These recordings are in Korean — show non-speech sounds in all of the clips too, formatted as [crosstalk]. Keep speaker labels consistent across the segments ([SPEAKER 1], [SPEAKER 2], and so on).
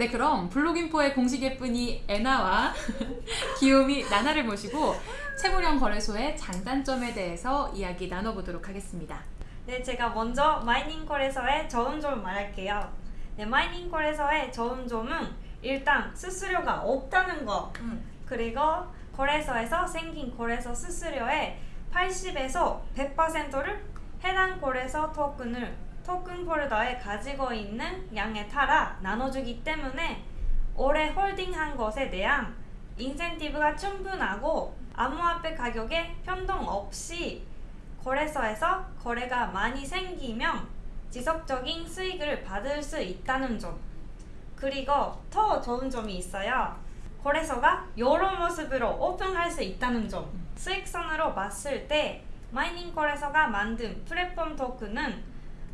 [SPEAKER 1] 네, 그럼 블록인포의 공식 예쁜이 애나와 [laughs] 귀요미 나나를 모시고 채굴형 거래소의 장단점에 대해서 이야기 나눠보도록 하겠습니다.
[SPEAKER 2] 네, 제가 먼저 mining 거래소의 좋은 점을 말할게요. 네, mining 거래소의 좋은 점은 일단 수수료가 없다는 거.
[SPEAKER 3] 음.
[SPEAKER 2] 그리고 거래소에서 생긴 거래소 수수료의 80에서 100%를 해당 거래소 토큰을 토큰 폴더에 가지고 있는 양에 따라 나눠주기 때문에 오래 홀딩한 것에 대한 인센티브가 충분하고 암호화폐 가격에 변동 없이 거래소에서 거래가 많이 생기면 지속적인 수익을 받을 수 있다는 점. 그리고 더 좋은 점이 있어요. 거래소가 여러 모습으로 오픈할 수 있다는 점. 수익선으로 봤을 때 마이닝 거래소가 만든 플랫폼 토큰은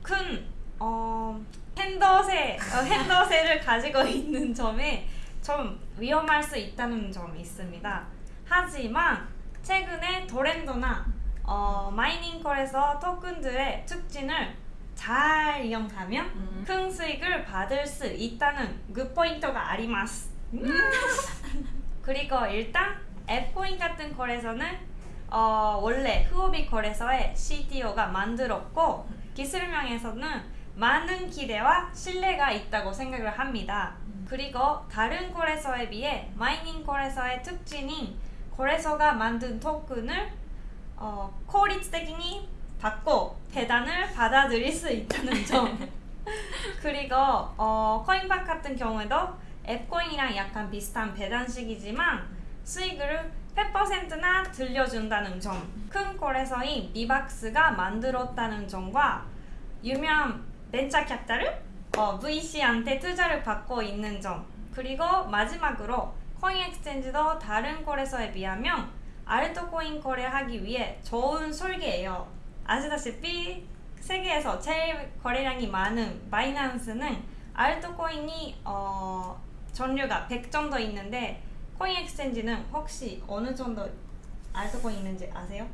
[SPEAKER 2] 큰 어, 핸더세, 어, 핸더세를 가지고 있는 점에 좀 위험할 수 있다는 점이 있습니다. 하지만 최근에 도렌도나 어, 마이닝 거래소 토큰들의 특징을 잘 이용하면
[SPEAKER 1] 음.
[SPEAKER 2] 큰 수익을 받을 수 있다는 그 포인트가 아리마스. [laughs] 그리고 일단 앱코인 같은 거래소는 어, 원래 후오비 거래소의 CTO가 만들었고 기술명에서는 많은 기대와 신뢰가 있다고 생각을 합니다. 음. 그리고 다른 거래소에 비해 마이닝 거래소의 특징인 거래소가 만든 토큰을 어, 코리스테킹이 받고 배당을 받아들일 수 있다는 점. [laughs] 그리고 어, 코인박 같은 경우에도 FCoin이랑 약간 비슷한 배당식이지만 음. 수익을 100%나 돌려준다는 점. 큰 거래소인 비박스가 만들었다는 점과 유명 벤처 캐피탈을 어, VC한테 투자를 받고 있는 점. 그리고 마지막으로 Coin Exchange도 다른 거래소에 비하면 알트코인 거래하기 위해 좋은 설계예요. 아시다시피 세계에서 제일 거래량이 많은 바이낸스는 알트코인이 어, 종류가 100 정도 있는데 Coin Exchange는 혹시 어느 정도 알트코인 있는지 아세요?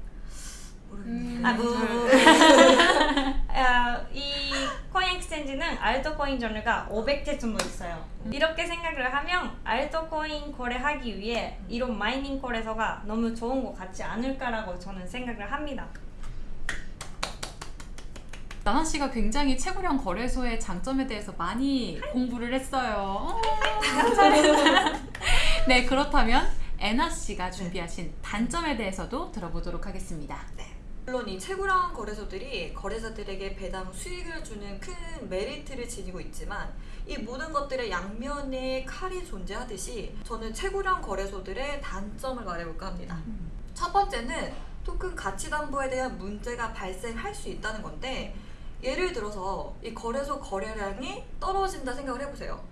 [SPEAKER 3] 모르겠네요.
[SPEAKER 2] 아, 무. [laughs] 어, 이 Coin Exchange는 알트코인 종류가 500개 정도 있어요. 이렇게 생각을 하면 알트코인 거래하기 위해 이런 mining 거래소가 너무 좋은 것 같지 않을까라고 저는 생각을 합니다.
[SPEAKER 1] 나나 씨가 굉장히 채무령 거래소의 장점에 대해서 많이 공부를 했어요. 감사합니다. [laughs] 네, 그렇다면 애나 씨가 준비하신 단점에 대해서도 들어보도록 하겠습니다.
[SPEAKER 3] 물론 이 채굴형 거래소들이 거래자들에게 배당 수익을 주는 큰 메리트를 지니고 있지만 이 모든 것들의 양면에 칼이 존재하듯이 저는 채굴형 거래소들의 단점을 말해볼까 합니다. 첫 번째는 토큰 가치 담보에 대한 문제가 발생할 수 있다는 건데 예를 들어서 이 거래소 거래량이 떨어진다 생각을 해보세요.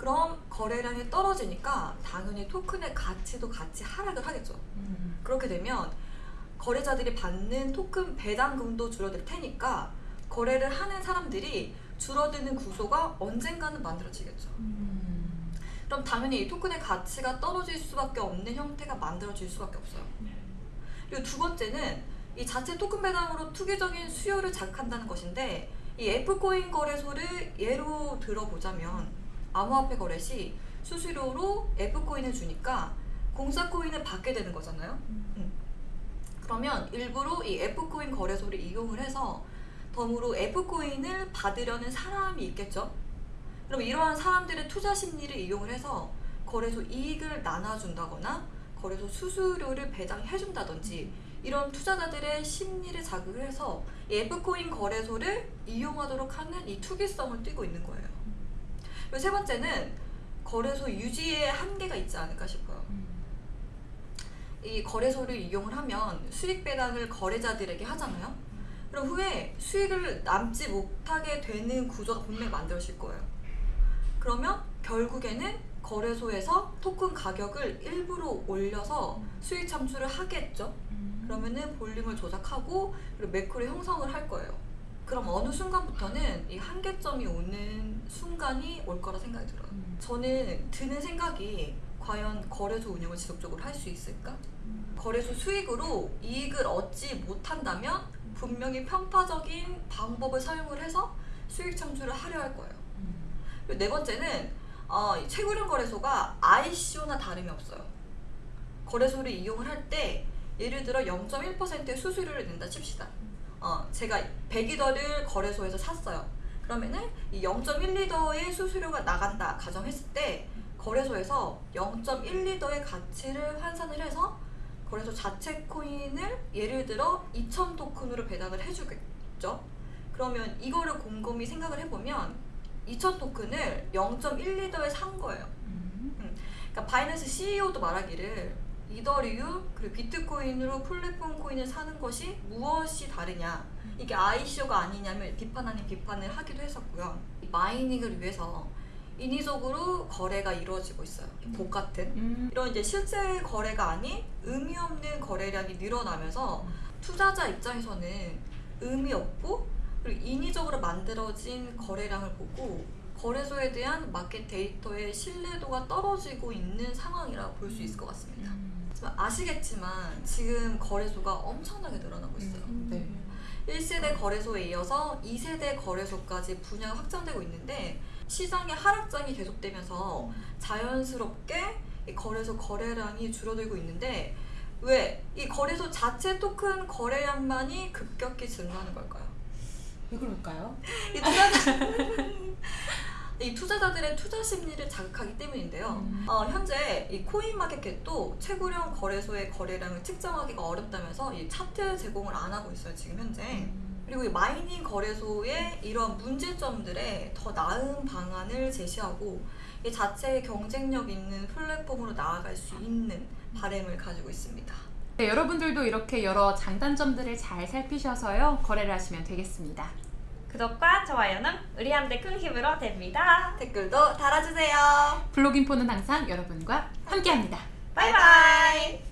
[SPEAKER 3] 그럼 거래량이 떨어지니까 당연히 토큰의 가치도 같이 하락을 하겠죠. 그렇게 되면 거래자들이 받는 토큰 배당금도 줄어들 테니까 거래를 하는 사람들이 줄어드는 구조가 언젠가는 만들어지겠죠. 그럼 당연히 이 토큰의 가치가 떨어질 수밖에 없는 형태가 만들어질 수밖에 없어요. 그리고 두 번째는 이 자체 토큰 배당으로 투기적인 수요를 자극한다는 것인데 이 F코인 거래소를 예로 들어보자면 암호화폐 거래 시 수수료로 F코인을 주니까 공짜코인을 받게 되는 거잖아요. 음. 그러면 일부러 이 F코인 거래소를 이용을 해서 덤으로 F코인을 받으려는 사람이 있겠죠. 그럼 이러한 사람들의 투자 심리를 이용을 해서 거래소 이익을 나눠준다거나 거래소 수수료를 배당해준다든지 이런 투자자들의 심리를 자극을 해서 이 F코인 거래소를 이용하도록 하는 이 투기성을 띠고 있는 거예요. 그리고 세 번째는 거래소 유지에 한계가 있지 않을까 싶어요. 이 거래소를 이용을 하면 수익 배당을 거래자들에게 하잖아요. 그럼 후에 수익을 남지 못하게 되는 구조가 분명히 만들어질 거예요. 그러면 결국에는 거래소에서 토큰 가격을 일부러 올려서 수익 창출을 하겠죠. 그러면은 볼륨을 조작하고 그리고 매크로 형성을 할 거예요. 그럼 어느 순간부터는 이 한계점이 오는 순간이 올 거라 생각이 들어요. 저는 드는 생각이 과연 거래소 운영을 지속적으로 할 수 있을까? 거래소 수익으로 이익을 얻지 못한다면 분명히 편파적인 방법을 사용을 해서 수익 창출을 하려 할 거예요. 그리고 네 번째는 어, 이 최고령 거래소가 ICO나 다름이 없어요. 거래소를 이용을 할 때 예를 들어 0.1%의 수수료를 낸다 칩시다. 어, 제가 100리터를 거래소에서 샀어요. 그러면은 이 0.1리터의 수수료가 나간다 가정했을 때 거래소에서 0.1이더의 가치를 환산을 해서 거래소 자체 코인을 예를 들어 2,000 토큰으로 배당을 해주겠죠. 그러면 이거를 곰곰이 생각을 해보면 2,000 토큰을 0.1이더에 산 거예요. 그러니까 바이낸스 CEO도 말하기를 이더리움 그리고 비트코인으로 플랫폼 코인을 사는 것이 무엇이 다르냐 이게 ICO가 아니냐며 비판 아닌 비판을 하기도 했었고요. 이 mining을 위해서 인위적으로 거래가 이루어지고 있어요. 복 같은
[SPEAKER 1] 음.
[SPEAKER 3] 이런 이제 실제 거래가 아닌 의미 없는 거래량이 늘어나면서 투자자 입장에서는 의미 없고 그리고 인위적으로 만들어진 거래량을 보고 거래소에 대한 마켓 데이터의 신뢰도가 떨어지고 있는 상황이라 볼수 있을 것 같습니다. 하지만 아시겠지만 지금 거래소가 엄청나게 늘어나고 있어요.
[SPEAKER 1] 네.
[SPEAKER 3] 1세대 거래소에 이어서 2세대 거래소까지 분야가 확장되고 있는데 시장의 하락장이 계속되면서 자연스럽게 이 거래소 거래량이 줄어들고 있는데 왜 이 거래소 자체 토큰 거래량만이 급격히 증가하는 걸까요?
[SPEAKER 1] 왜 그럴까요?
[SPEAKER 3] 이 투자자 [laughs] [laughs] 이 투자자들의 투자 심리를 자극하기 때문인데요.
[SPEAKER 1] 음.
[SPEAKER 3] 어, 현재 이 코인 마켓도 최고령 거래소의 거래량을 측정하기가 어렵다면서 이 차트 제공을 안 하고 있어요 지금 현재. 그리고 이 mining 거래소의 이런 문제점들에 더 나은 방안을 제시하고 이 자체의 경쟁력 있는 플랫폼으로 나아갈 수 있는 바램을 가지고 있습니다.
[SPEAKER 1] 네, 여러분들도 이렇게 여러 장단점들을 잘 살피셔서요 거래를 하시면 되겠습니다.
[SPEAKER 2] 구독과 좋아요는 우리한테 큰 힘으로 됩니다.
[SPEAKER 3] 댓글도 달아주세요.
[SPEAKER 1] 블록인포는 항상 여러분과 함께합니다.
[SPEAKER 2] 바이바이.